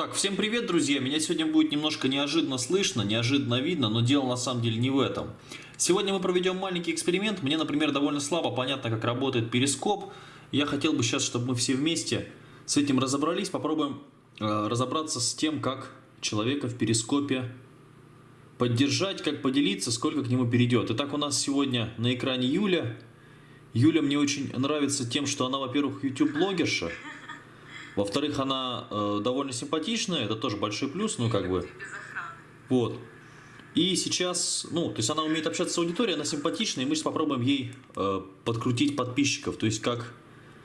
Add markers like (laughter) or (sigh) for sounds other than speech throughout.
Так, всем привет, друзья! Меня сегодня будет немножко неожиданно слышно, неожиданно видно, но дело на самом деле не в этом. Сегодня мы проведем маленький эксперимент. Мне, например, довольно слабо понятно, как работает перископ. Я хотел бы сейчас, чтобы мы все вместе с этим разобрались, попробуем э, разобраться с тем, как человека в перископе поддержать, как поделиться, сколько к нему перейдет. Итак, у нас сегодня на экране Юля. Юля мне очень нравится тем, что она, во-первых, YouTube-блогерша, во-вторых, она э, довольно симпатичная, это тоже большой плюс, ну как бы. Вот. И сейчас, ну, то есть она умеет общаться с аудиторией, она симпатичная, и мы сейчас попробуем ей э, подкрутить подписчиков. То есть как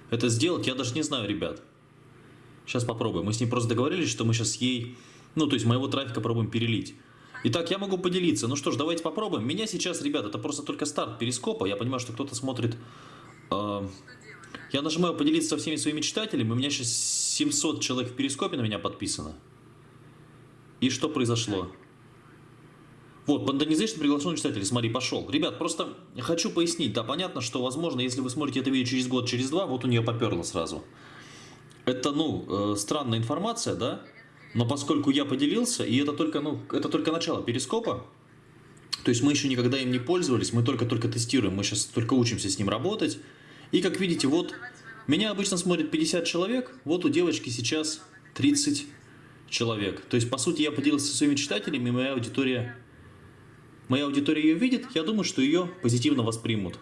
это сделать, я даже не знаю, ребят. Сейчас попробуем. Мы с ней просто договорились, что мы сейчас ей, ну, то есть моего трафика пробуем перелить. Итак, я могу поделиться. Ну что ж, давайте попробуем. Меня сейчас, ребят, это просто только старт перископа. Я понимаю, что кто-то смотрит... Э, я нажимаю поделиться со всеми своими читателями. У меня сейчас 700 человек в перископе на меня подписано. И что произошло? Вот, Pandanization приглашенный читатель, смотри, пошел. Ребят, просто хочу пояснить, да, понятно, что, возможно, если вы смотрите это видео через год, через два, вот у нее поперло сразу. Это, ну, э, странная информация, да, но поскольку я поделился, и это только, ну, это только начало перископа, то есть мы еще никогда им не пользовались, мы только-только тестируем, мы сейчас только учимся с ним работать, и как видите, вот меня обычно смотрит 50 человек, вот у девочки сейчас 30 человек. То есть, по сути, я поделился со своими читателями, моя аудитория, моя аудитория ее видит, я думаю, что ее позитивно воспримут.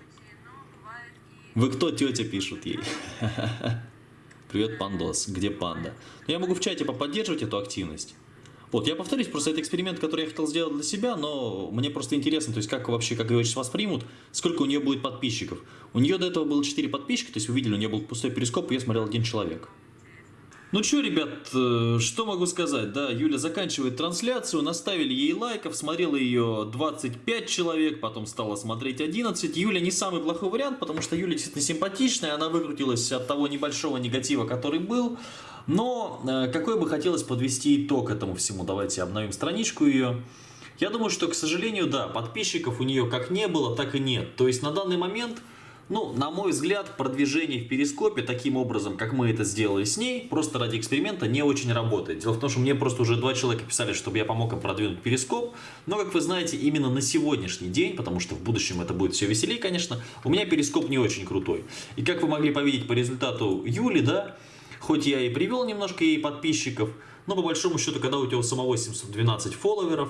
Вы кто, тетя, пишут ей. (laughs) Привет, пандос, где панда? Я могу в чате поподдерживать эту активность. Вот, я повторюсь, просто это эксперимент, который я хотел сделать для себя, но мне просто интересно, то есть как вообще, как ее воспримут, сколько у нее будет подписчиков. У нее до этого было 4 подписчика, то есть вы видели, у нее был пустой перископ, и я смотрел один человек. Ну что, ребят, э, что могу сказать, да, Юля заканчивает трансляцию, наставили ей лайков, смотрело ее 25 человек, потом стало смотреть 11. Юля не самый плохой вариант, потому что Юля действительно симпатичная, она выкрутилась от того небольшого негатива, который был. Но э, какой бы хотелось подвести итог этому всему, давайте обновим страничку ее. Я думаю, что, к сожалению, да, подписчиков у нее как не было, так и нет. То есть на данный момент, ну, на мой взгляд, продвижение в перископе таким образом, как мы это сделали с ней, просто ради эксперимента не очень работает. Дело в том, что мне просто уже два человека писали, чтобы я помог им продвинуть перископ. Но, как вы знаете, именно на сегодняшний день, потому что в будущем это будет все веселее, конечно, у меня перископ не очень крутой. И как вы могли повидеть по результату Юли, да, Хоть я и привел немножко ей подписчиков, но по большому счету, когда у тебя самого 712 фолловеров,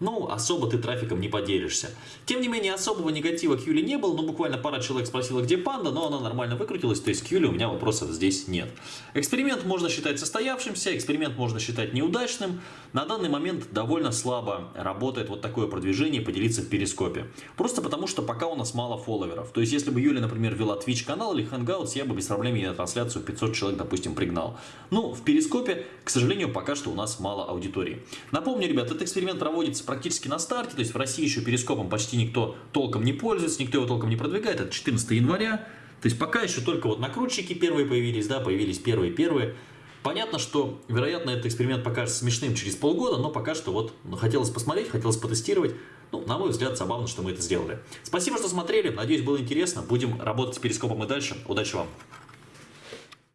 ну, особо ты трафиком не поделишься. Тем не менее, особого негатива к Юле не было, ну, буквально пара человек спросила, где панда, но она нормально выкрутилась, то есть к Юле у меня вопросов здесь нет. Эксперимент можно считать состоявшимся, эксперимент можно считать неудачным. На данный момент довольно слабо работает вот такое продвижение поделиться в перископе. Просто потому, что пока у нас мало фолловеров. То есть, если бы Юля, например, вела Twitch канал или Hangouts, я бы без проблем ей на трансляцию 500 человек, допустим, пригнал. Ну, в перископе, к сожалению, пока что у нас мало аудитории. Напомню, ребят, этот эксперимент проводится практически на старте, то есть в России еще перископом почти никто толком не пользуется, никто его толком не продвигает, это 14 января, то есть пока еще только вот накрутчики первые появились, да, появились первые-первые. Понятно, что, вероятно, этот эксперимент покажется смешным через полгода, но пока что вот ну, хотелось посмотреть, хотелось потестировать. Ну, на мой взгляд, забавно, что мы это сделали. Спасибо, что смотрели. Надеюсь, было интересно. Будем работать с перископом и дальше. Удачи вам!